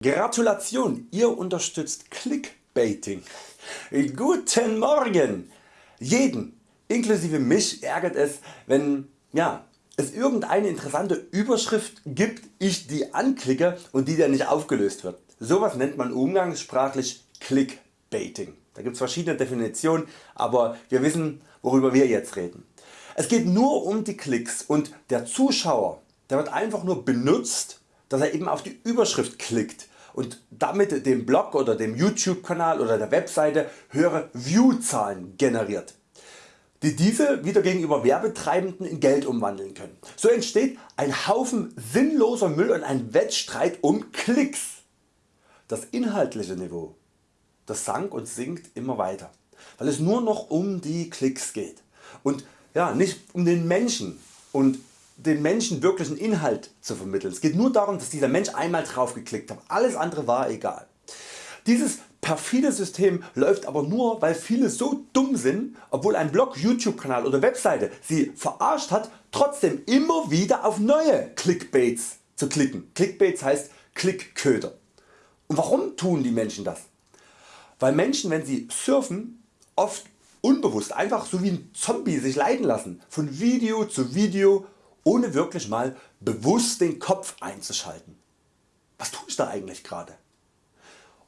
Gratulation, ihr unterstützt Clickbaiting. Guten Morgen! Jeden, inklusive mich, ärgert es, wenn ja, es irgendeine interessante Überschrift gibt, ich die anklicke und die dann nicht aufgelöst wird. Sowas nennt man umgangssprachlich Clickbaiting. Da gibt es verschiedene Definitionen, aber wir wissen worüber wir jetzt reden. Es geht nur um die Klicks und der Zuschauer der wird einfach nur benutzt dass er eben auf die Überschrift klickt und damit dem Blog oder dem YouTube Kanal oder der Webseite höhere Viewzahlen generiert die diese wieder gegenüber Werbetreibenden in Geld umwandeln können. So entsteht ein Haufen sinnloser Müll und ein Wettstreit um Klicks. Das inhaltliche Niveau das sank und sinkt immer weiter, weil es nur noch um die Klicks geht und ja, nicht um den Menschen und den Menschen wirklichen Inhalt zu vermitteln. Es geht nur darum dass dieser Mensch einmal drauf geklickt hat, alles andere war egal. Dieses perfide System läuft aber nur weil viele so dumm sind obwohl ein Blog, Youtube Kanal oder Webseite sie verarscht hat trotzdem immer wieder auf neue Clickbaits zu klicken. Clickbaits heißt Klickköder. Und warum tun die Menschen das? Weil Menschen wenn sie surfen oft unbewusst einfach so wie ein Zombie sich leiten lassen von Video zu Video ohne wirklich mal bewusst den Kopf einzuschalten. Was tue ich da eigentlich gerade?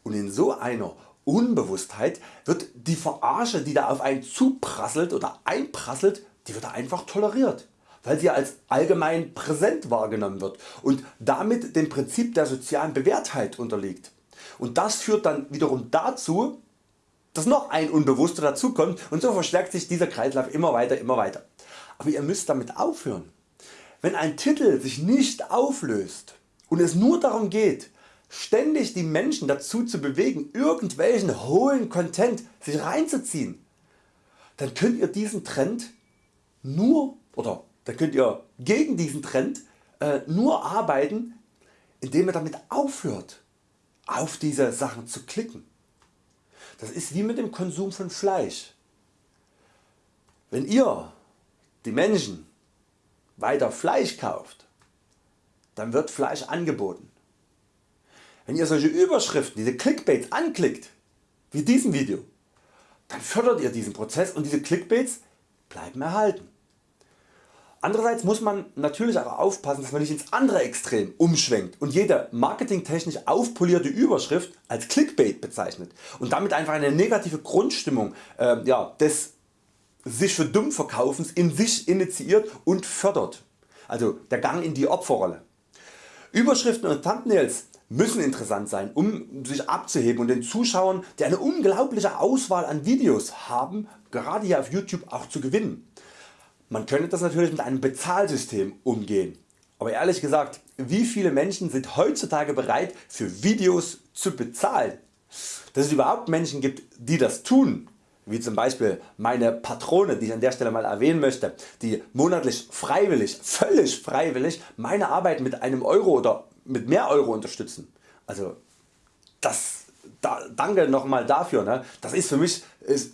Und in so einer Unbewusstheit wird die Verarsche die da auf einen zuprasselt oder einprasselt, die wird einfach toleriert, weil sie als allgemein präsent wahrgenommen wird und damit dem Prinzip der sozialen Bewährtheit unterliegt. Und das führt dann wiederum dazu, dass noch ein Unbewusster dazukommt und so verstärkt sich dieser Kreislauf immer weiter immer weiter. Aber ihr müsst damit aufhören. Wenn ein Titel sich nicht auflöst und es nur darum geht ständig die Menschen dazu zu bewegen irgendwelchen hohlen Content sich reinzuziehen, dann könnt ihr diesen Trend nur oder dann könnt ihr gegen diesen Trend äh, nur arbeiten indem ihr damit aufhört auf diese Sachen zu klicken. Das ist wie mit dem Konsum von Fleisch. Wenn ihr die Menschen weiter Fleisch kauft, dann wird Fleisch angeboten. Wenn ihr solche Überschriften, diese Clickbaits anklickt, wie diesem Video, dann fördert ihr diesen Prozess und diese Clickbaits bleiben erhalten. Andererseits muss man natürlich auch aufpassen dass man nicht ins andere Extrem umschwenkt und jede marketingtechnisch aufpolierte Überschrift als Clickbait bezeichnet und damit einfach eine negative Grundstimmung äh, ja, des sich für dumm verkaufens in sich initiiert und fördert, also der Gang in die Opferrolle. Überschriften und Thumbnails müssen interessant sein um sich abzuheben und den Zuschauern die eine unglaubliche Auswahl an Videos haben gerade hier auf YouTube auch zu gewinnen. Man könnte das natürlich mit einem Bezahlsystem umgehen, aber ehrlich gesagt wie viele Menschen sind heutzutage bereit für Videos zu bezahlen? Dass es überhaupt Menschen gibt die das tun wie zum Beispiel meine Patrone die ich an der Stelle mal erwähnen möchte, die monatlich freiwillig, völlig freiwillig meine Arbeit mit einem Euro oder mit mehr Euro unterstützen. Also das, da, danke nochmal dafür. Ne? Das ist für mich ist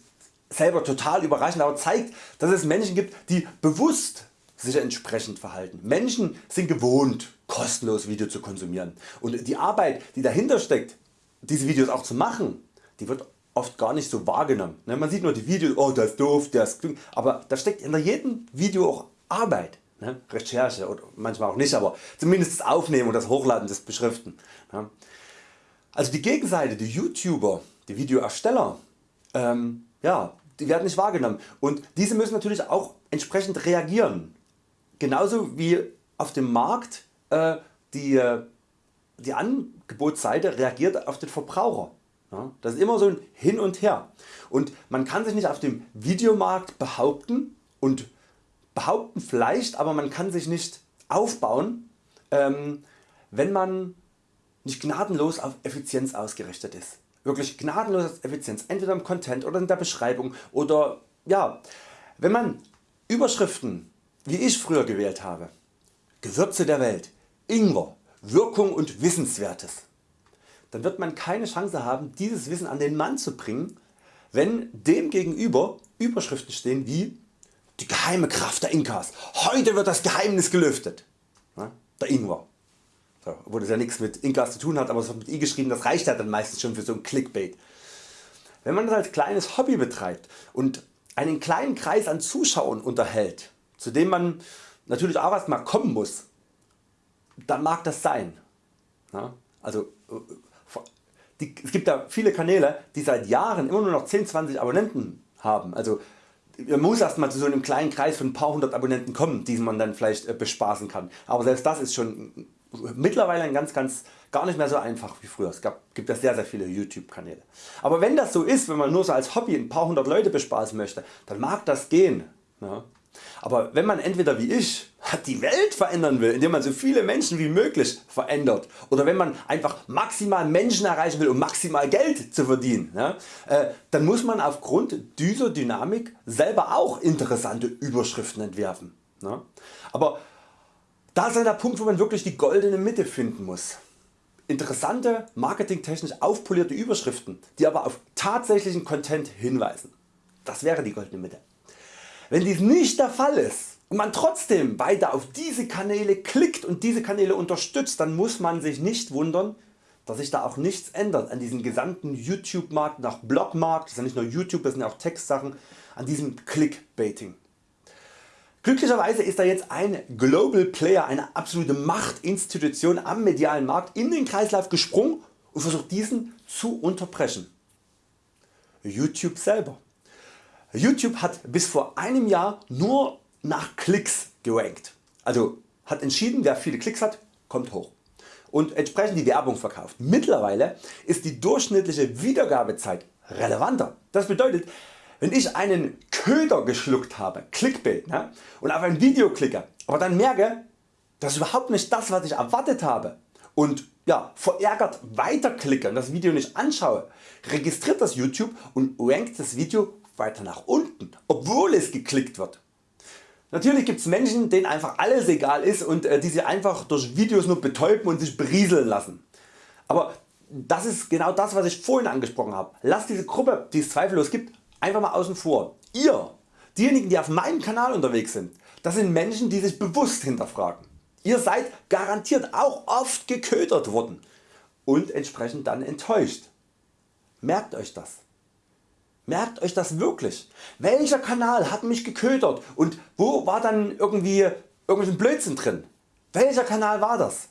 selber total überraschend, aber zeigt dass es Menschen gibt die bewusst sich entsprechend verhalten. Menschen sind gewohnt kostenlos Video zu konsumieren und die Arbeit die dahinter steckt diese Videos auch zu machen, die wird oft gar nicht so wahrgenommen. Ne, man sieht nur die Videos, oh das ist doof, das ist aber da steckt hinter jedem Video auch Arbeit. Ne? Recherche oder manchmal auch nicht, aber zumindest das Aufnehmen und das Hochladen des Beschriften. Ne? Also die Gegenseite, die YouTuber, die Videoersteller, ähm, ja, die werden nicht wahrgenommen und diese müssen natürlich auch entsprechend reagieren. Genauso wie auf dem Markt äh, die, äh, die Angebotsseite reagiert auf den Verbraucher. Das ist immer so ein Hin und Her und man kann sich nicht auf dem Videomarkt behaupten und behaupten vielleicht, aber man kann sich nicht aufbauen, ähm, wenn man nicht gnadenlos auf Effizienz ausgerichtet ist. Wirklich gnadenlos auf Effizienz, entweder im Content oder in der Beschreibung oder ja, wenn man Überschriften wie ich früher gewählt habe, Gewürze der Welt, Ingwer, Wirkung und Wissenswertes dann wird man keine Chance haben dieses Wissen an den Mann zu bringen, wenn dem gegenüber Überschriften stehen wie die geheime Kraft der Inkas, heute wird das Geheimnis gelüftet, der Ingwer. so, obwohl das ja nichts mit Inkas zu tun hat, aber es wird mit I geschrieben, das reicht ja dann meistens schon für so ein Clickbait. Wenn man das als kleines Hobby betreibt und einen kleinen Kreis an Zuschauern unterhält, zu dem man natürlich auch erstmal kommen muss, dann mag das sein. Also die, es gibt ja viele Kanäle die seit Jahren immer nur noch 10, 20 Abonnenten haben. Also man muss erstmal zu so einem kleinen Kreis von ein paar hundert Abonnenten kommen, die man dann vielleicht äh, bespaßen kann. Aber selbst das ist schon mittlerweile ein ganz, ganz gar nicht mehr so einfach wie früher. Es gab, gibt ja sehr, sehr viele YouTube Kanäle. Aber wenn das so ist, wenn man nur so als Hobby ein paar hundert Leute bespaßen möchte, dann mag das gehen. Ja. Aber wenn man entweder wie ich die Welt verändern will, indem man so viele Menschen wie möglich verändert oder wenn man einfach maximal Menschen erreichen will um maximal Geld zu verdienen, äh, dann muss man aufgrund dieser Dynamik selber auch interessante Überschriften entwerfen. Ja. Aber da ist der Punkt wo man wirklich die goldene Mitte finden muss. Interessante, marketingtechnisch aufpolierte Überschriften die aber auf tatsächlichen Content hinweisen. Das wäre die goldene Mitte. Wenn dies nicht der Fall ist und man trotzdem weiter auf diese Kanäle klickt und diese Kanäle unterstützt, dann muss man sich nicht wundern dass sich da auch nichts ändert an diesem gesamten YouTube Markt, nach Blogmarkt, das ist ja nicht nur YouTube, das sind ja auch Textsachen, an diesem Clickbaiting. Glücklicherweise ist da jetzt ein Global Player, eine absolute Machtinstitution am medialen Markt in den Kreislauf gesprungen und versucht diesen zu unterbrechen. YouTube selber. YouTube hat bis vor einem Jahr nur nach Klicks gerankt. Also hat entschieden wer viele Klicks hat kommt hoch und entsprechend die Werbung verkauft. Mittlerweile ist die durchschnittliche Wiedergabezeit relevanter. Das bedeutet wenn ich einen Köder geschluckt habe, Clickbait, ne, und auf ein Video klicke, aber dann merke, das ist überhaupt nicht das was ich erwartet habe und ja, verärgert weiterklicke und das Video nicht anschaue, registriert das YouTube und rankt das Video weiter nach unten, obwohl es geklickt wird. Natürlich gibt es Menschen denen einfach alles egal ist und äh, die sie einfach durch Videos nur betäuben und sich berieseln lassen. Aber das ist genau das was ich vorhin angesprochen habe. Lasst diese Gruppe die es zweifellos gibt einfach mal außen vor. Ihr, diejenigen die auf meinem Kanal unterwegs sind, das sind Menschen die sich bewusst hinterfragen. Ihr seid garantiert auch oft geködert worden und entsprechend dann enttäuscht. Merkt Euch das. Merkt Euch das wirklich. Welcher Kanal hat mich geködert und wo war dann irgendwie irgendwelchen Blödsinn drin? Welcher Kanal war das?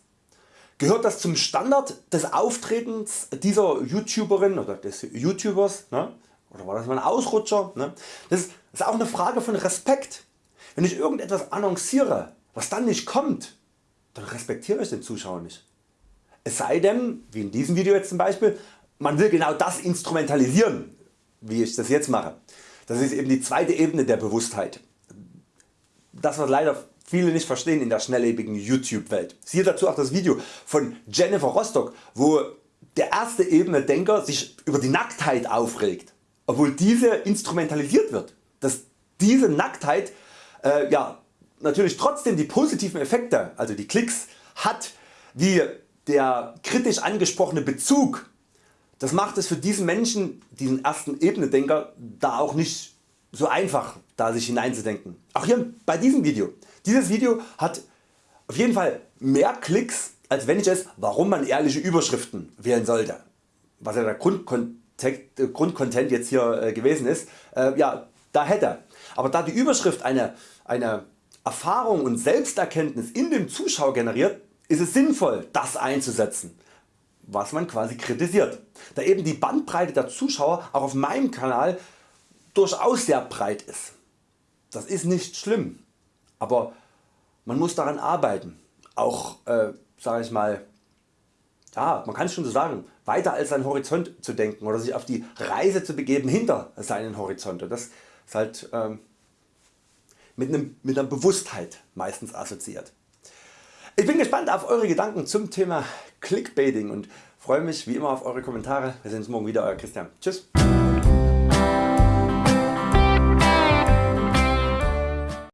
Gehört das zum Standard des Auftretens dieser YouTuberin oder des YouTubers? Ne? Oder war das mal ein Ausrutscher? Ne? Das ist auch eine Frage von Respekt. Wenn ich irgendetwas annonciere was dann nicht kommt, dann respektiere ich den Zuschauer nicht. Es sei denn, wie in diesem Video jetzt zum Beispiel, man will genau das instrumentalisieren, wie ich das jetzt mache. Das ist eben die zweite Ebene der Bewusstheit. Das was leider viele nicht verstehen in der schnelllebigen YouTube Welt. Siehe dazu auch das Video von Jennifer Rostock wo der erste Ebene Denker sich über die Nacktheit aufregt obwohl diese instrumentalisiert wird, dass diese Nacktheit äh, ja, natürlich trotzdem die positiven Effekte, also die Klicks hat, wie der kritisch angesprochene Bezug, das macht es für diesen Menschen, diesen ersten Ebene-Denker, da auch nicht so einfach da sich hineinzudenken. Auch hier bei diesem Video. Dieses Video hat auf jeden Fall mehr Klicks als wenn ich es warum man ehrliche Überschriften wählen sollte, was ja der Grundkontext Grundcontent jetzt hier äh, gewesen ist, äh, ja, da hätte. Aber da die Überschrift eine, eine Erfahrung und Selbsterkenntnis in dem Zuschauer generiert, ist es sinnvoll das einzusetzen, was man quasi kritisiert. Da eben die Bandbreite der Zuschauer auch auf meinem Kanal durchaus sehr breit ist. Das ist nicht schlimm, aber man muss daran arbeiten, auch äh, sag ich mal ja, man kann es schon so sagen, weiter als seinen Horizont zu denken oder sich auf die Reise zu begeben hinter seinen Horizont. Und das ist halt ähm, mit, einem, mit einer Bewusstheit meistens assoziiert. Ich bin gespannt auf Eure Gedanken zum Thema Clickbaiting und freue mich wie immer auf Eure Kommentare. Wir sehen uns morgen wieder, Euer Christian. Tschüss.